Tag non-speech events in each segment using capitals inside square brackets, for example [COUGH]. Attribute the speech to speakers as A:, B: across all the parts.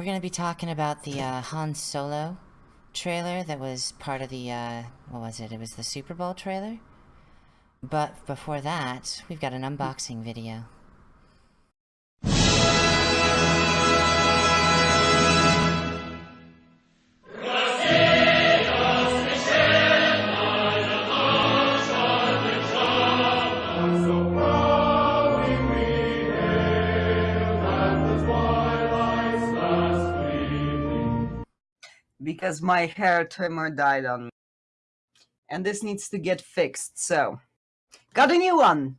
A: We're gonna be talking about the uh, Han Solo trailer that was part of the, uh, what was it? It was the Super Bowl trailer? But before that, we've got an unboxing video.
B: Because my hair trimmer died on me. And this needs to get fixed, so. Got a new one!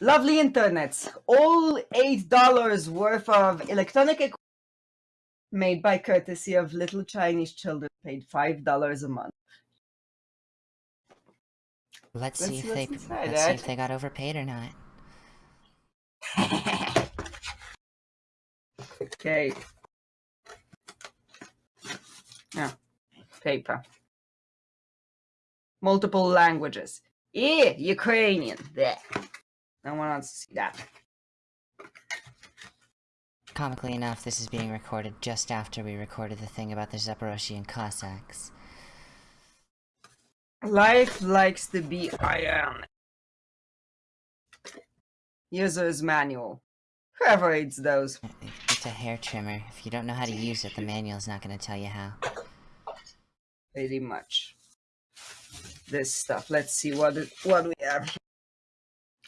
B: Lovely internets. All $8 worth of electronic equipment made by courtesy of little Chinese children paid $5 a month.
A: Let's,
B: Let's
A: see if they
B: inside,
A: let's see if they got overpaid or not. [LAUGHS]
B: okay. Yeah. Paper. Multiple languages. Yeah, Ukrainian. There. No one wants to see that.
A: Comically enough, this is being recorded just after we recorded the thing about the Zaporozhian Cossacks.
B: Life likes to be iron. User's manual. Whoever reads those.
A: It's a hair trimmer. If you don't know how to use it, the manual's not gonna tell you how.
B: Pretty much. This stuff. Let's see what it, what we have.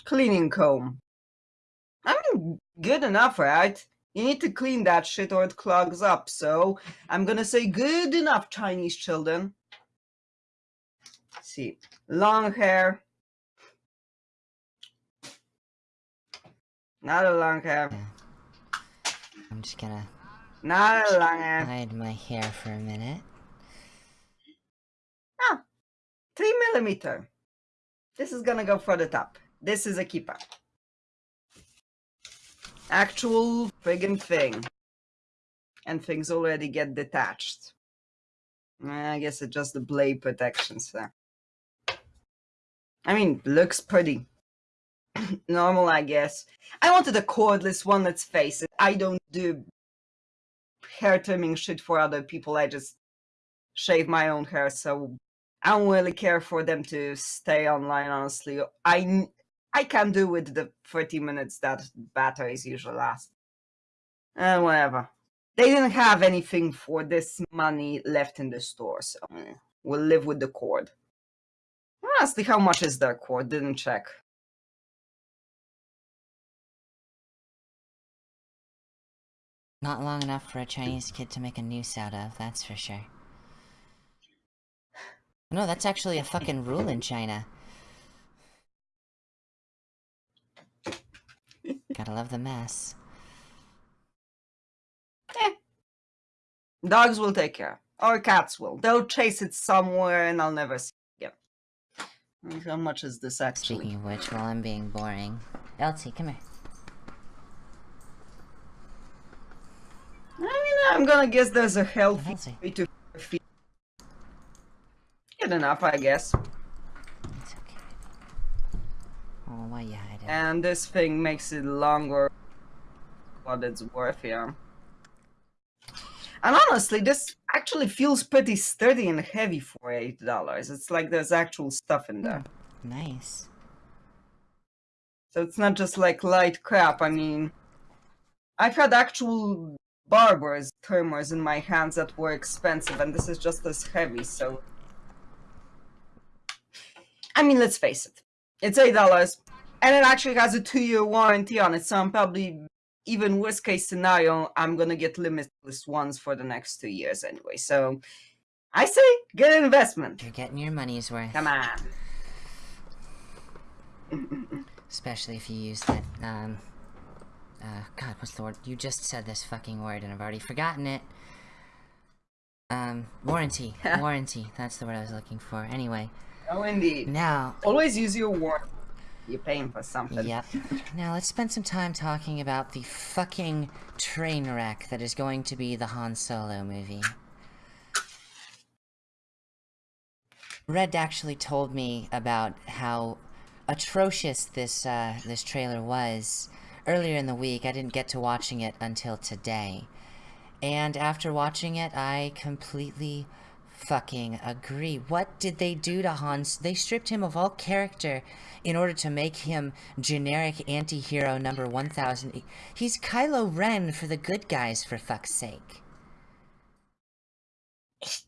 B: Cleaning comb. I mean, good enough, right? You need to clean that shit or it clogs up. So I'm gonna say good enough, Chinese children. see, long hair. Not a long hair.
A: I'm just gonna
B: Not a long hair.
A: hide my hair for a minute.
B: Three millimeter. This is gonna go for the top. This is a keeper. Actual friggin' thing. And things already get detached. I guess it's just the blade protection, so. I mean, looks pretty [CLEARS THROAT] normal, I guess. I wanted a cordless one, let's face it. I don't do hair trimming shit for other people. I just shave my own hair, so I don't really care for them to stay online, honestly. I, I can do with the 30 minutes that batteries usually last. And whatever. They didn't have anything for this money left in the store, so eh, we'll live with the cord. Honestly, how much is their cord? Didn't check.
A: Not long enough for a Chinese kid to make a noose out of, that's for sure. No, that's actually a fucking rule in China. Gotta love the mess. Eh.
B: Dogs will take care. Or cats will. They'll chase it somewhere and I'll never see it again. How much is this actually?
A: Speaking of which, while I'm being boring, Elsie, come here.
B: I mean, I'm gonna guess there's a healthy
A: Elsie,
B: way to. Good enough, I guess.
A: it's okay. Oh, you hiding?
B: And this thing makes it longer what it's worth here. And honestly, this actually feels pretty sturdy and heavy for eight dollars. It's like there's actual stuff in there.
A: Hmm, nice.
B: So it's not just like light crap. I mean, I've had actual barbers, trimmers in my hands that were expensive, and this is just as heavy, so. I mean, let's face it. It's $8, and it actually has a two year warranty on it, so I'm probably, even worst case scenario, I'm gonna get limitless ones for the next two years anyway, so. I say, good investment.
A: You're getting your money's worth.
B: Come on.
A: Especially if you use that, um... Uh, God, what's the word? You just said this fucking word and I've already forgotten it. Um, warranty. [LAUGHS] warranty. That's the word I was looking for. Anyway,
B: Oh, indeed.
A: now...
B: Always use your warranty. You're paying for something.
A: Yep. Now let's spend some time talking about the fucking train wreck that is going to be the Han Solo movie. Red actually told me about how atrocious this uh, this trailer was earlier in the week. I didn't get to watching it until today, And after watching it, I completely fucking agree. What did they do to Hans? They stripped him of all character in order to make him generic anti-hero number 1000. He's Kylo Ren for the good guys, for fuck's sake.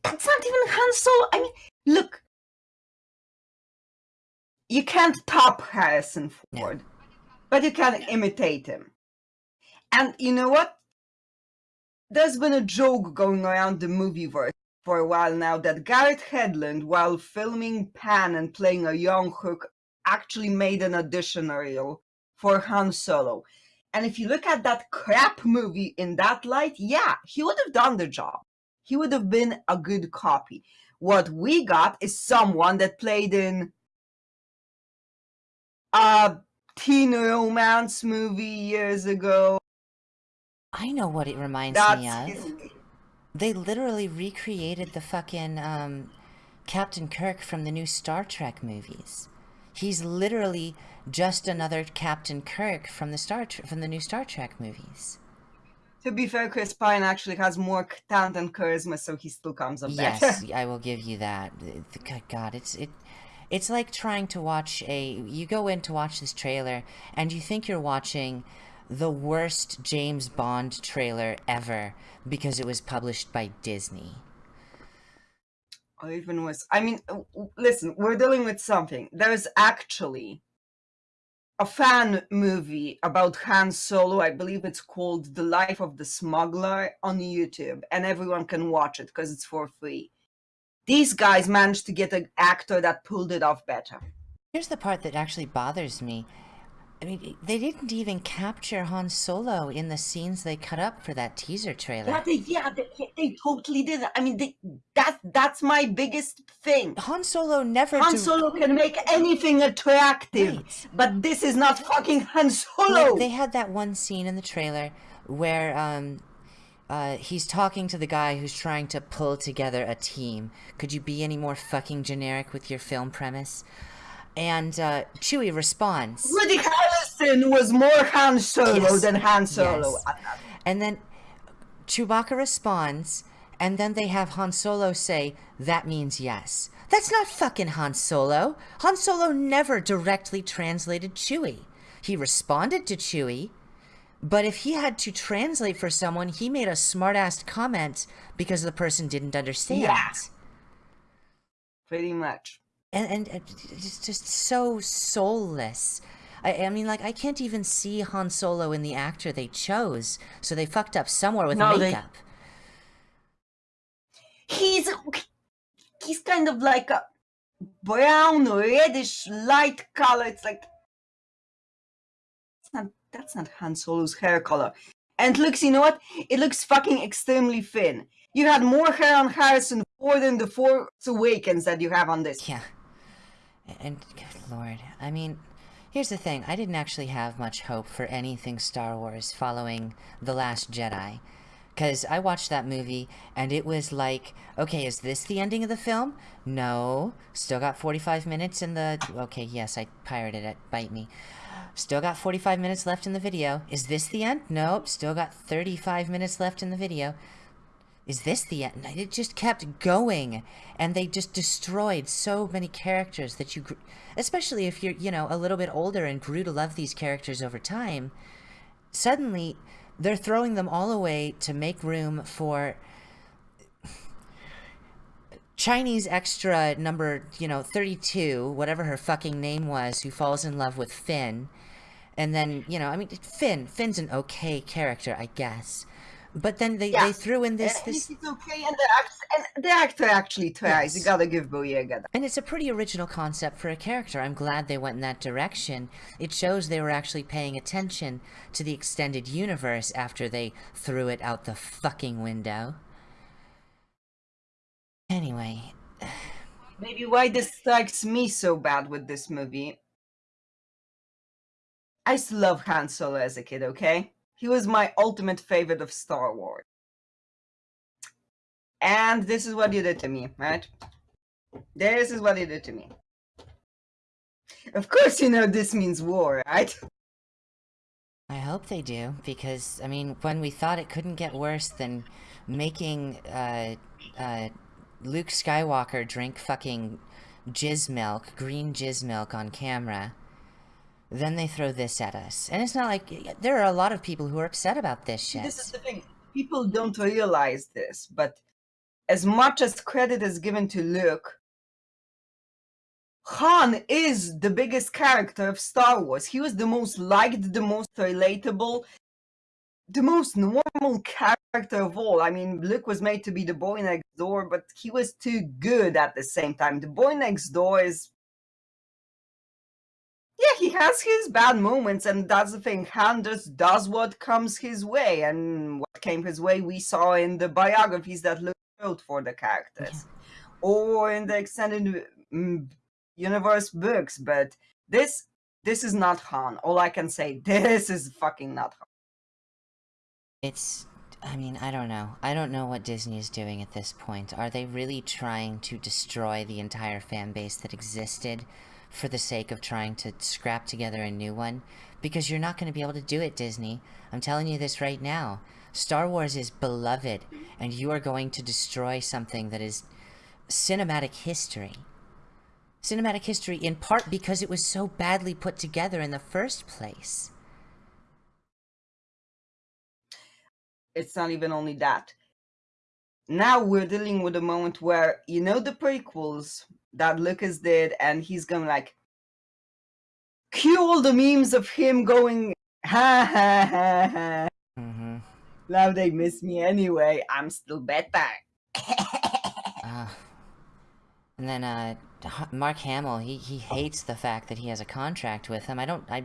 B: That's not even Han Solo. I mean, look. You can't top Harrison Ford, but you can imitate him. And you know what? There's been a joke going around the movieverse for a while now that Garrett Hedlund, while filming Pan and playing a young Hook, actually made an audition reel for Han Solo. And if you look at that crap movie in that light, yeah, he would have done the job. He would have been a good copy. What we got is someone that played in a teen romance movie years ago.
A: I know what it reminds That's me of. They literally recreated the fucking um, Captain Kirk from the new Star Trek movies. He's literally just another Captain Kirk from the Star from the new Star Trek movies.
B: To be fair, Chris Pine actually has more talent and charisma, so he still comes up
A: yes. Yes, [LAUGHS] I will give you that. God, it's it. It's like trying to watch a. You go in to watch this trailer, and you think you're watching the worst James Bond trailer ever because it was published by Disney.
B: Or even worse. I mean, listen, we're dealing with something. There's actually a fan movie about Han Solo. I believe it's called The Life of the Smuggler on YouTube, and everyone can watch it because it's for free. These guys managed to get an actor that pulled it off better.
A: Here's the part that actually bothers me. I mean, they didn't even capture Han Solo in the scenes they cut up for that teaser trailer.
B: Yeah, they, yeah, they, they totally did. I mean, they, that that's my biggest thing.
A: Han Solo never.
B: Han Solo can make anything attractive, right. but this is not fucking Han Solo.
A: Like, they had that one scene in the trailer where um, uh, he's talking to the guy who's trying to pull together a team. Could you be any more fucking generic with your film premise? And uh, Chewie responds.
B: Woody Harrelson was more Han Solo yes. than Han Solo. Yes.
A: And then Chewbacca responds, and then they have Han Solo say, that means yes. That's not fucking Han Solo. Han Solo never directly translated Chewie. He responded to Chewie, but if he had to translate for someone, he made a smart-ass comment because the person didn't understand.
B: Yeah. Pretty much
A: and, and it's just so soulless. I, I, mean, like, I can't even see Han Solo in the actor they chose, so they fucked up somewhere with no, makeup.
B: They... He's he's kind of like a brown, reddish, light color. It's like it's not that's not Han Solo's hair color. And looks, you know what? It looks fucking extremely thin. You had more hair on Harrison Ford in The Force Awakens that you have on this.
A: Yeah. And, good lord, I mean, here's the thing. I didn't actually have much hope for anything Star Wars following The Last Jedi. Because I watched that movie, and it was like, okay, is this the ending of the film? No. Still got 45 minutes in the... Okay, yes, I pirated it. Bite me. Still got 45 minutes left in the video. Is this the end? Nope. Still got 35 minutes left in the video is this the end? It just kept going, and they just destroyed so many characters that you, especially if you're, you know, a little bit older and grew to love these characters over time, suddenly they're throwing them all away to make room for Chinese extra number, you know, 32, whatever her fucking name was, who falls in love with Finn. And then, you know, I mean, Finn, Finn's an okay character, I guess. But then they, yeah. they threw in this... this...
B: It's okay, and the, act, and the actor actually tries. Yes. You gotta give Boyega that.
A: And it's a pretty original concept for a character. I'm glad they went in that direction. It shows they were actually paying attention to the extended universe after they threw it out the fucking window. Anyway...
B: Maybe why this strikes me so bad with this movie. I used to love Han Solo as a kid, okay? He was my ultimate favorite of Star Wars. And this is what you did to me, right? This is what you did to me. Of course you know this means war, right? [LAUGHS]
A: I hope they do, because, I mean, when we thought it couldn't get worse than making, uh, uh, Luke Skywalker drink fucking jizz milk, green jizz milk on camera, then they throw this at us. And it's not like, there are a lot of people who are upset about this shit.
B: This is the thing. People don't realize this, but as much as credit is given to Luke, Han is the biggest character of Star Wars. He was the most liked, the most relatable, the most normal character of all. I mean, Luke was made to be the boy next door, but he was too good at the same time. The boy next door is. Yeah, he has his bad moments, and that's the thing. Han just does what comes his way, and what came his way we saw in the biographies that Luke wrote for the characters. Yeah. Or in the extended mm, universe books, but this this is not Han. All I can say, [LAUGHS] this is fucking not Han.
A: It's I mean, I don't know. I don't know what Disney is doing at this point. Are they really trying to destroy the entire fan base that existed for the sake of trying to scrap together a new one? Because you're not going to be able to do it, Disney. I'm telling you this right now. Star Wars is beloved, and you are going to destroy something that is cinematic history cinematic history in part because it was so badly put together in the first place.
B: It's not even only that. Now we're dealing with a moment where, you know, the prequels that Lucas did, and he's going like, cue all the memes of him going, ha ha ha ha. Mm -hmm. Now they miss me anyway. I'm still better.
A: uh, [LAUGHS] and then, uh, Mark Hamill, he, he hates the fact that he has a contract with him. I don't I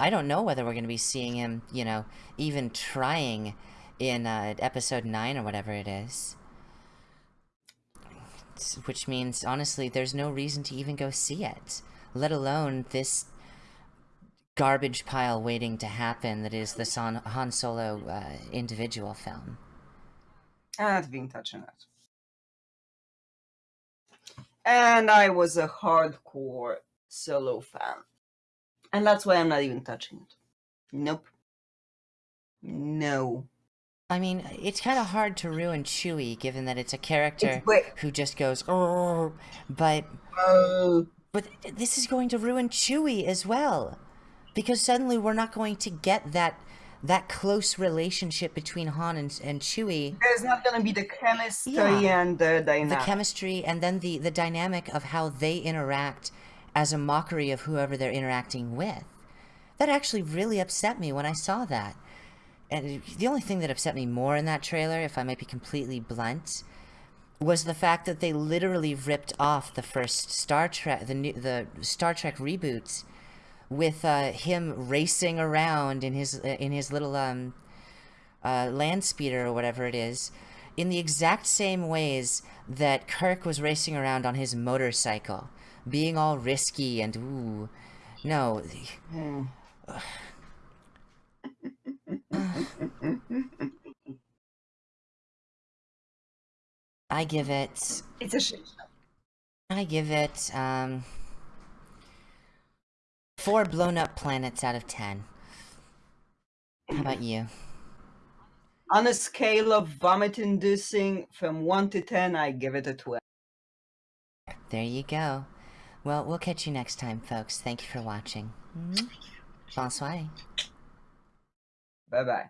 A: I don't know whether we're going to be seeing him, you know, even trying in uh, episode 9 or whatever it is. Which means, honestly, there's no reason to even go see it. Let alone this garbage pile waiting to happen that is the Han Solo uh, individual film.
B: I have been touching that and I was a hardcore solo fan. And that's why I'm not even touching it. Nope. No.
A: I mean, it's kind of hard to ruin Chewie, given that it's a character it's, who just goes, oh, but, uh, but this is going to ruin Chewie as well, because suddenly we're not going to get that that close relationship between Han and, and Chewie.
B: There's not going to be the chemistry yeah. and the dynamic.
A: The chemistry and then the, the dynamic of how they interact as a mockery of whoever they're interacting with. That actually really upset me when I saw that. And the only thing that upset me more in that trailer, if I might be completely blunt, was the fact that they literally ripped off the first Star Trek, the new, the Star Trek reboots with uh, him racing around in his uh, in his little um, uh, land speeder or whatever it is, in the exact same ways that Kirk was racing around on his motorcycle, being all risky and ooh, no. I give it.
B: It's a shit.
A: I give it um Four blown up planets out of ten. How about you?
B: On a scale of vomit inducing from 1 to 10, I give it a 12.
A: There you go. Well, we'll catch you next time, folks. Thank you for watching. Mhm. Bonsoir.
B: Bye-bye.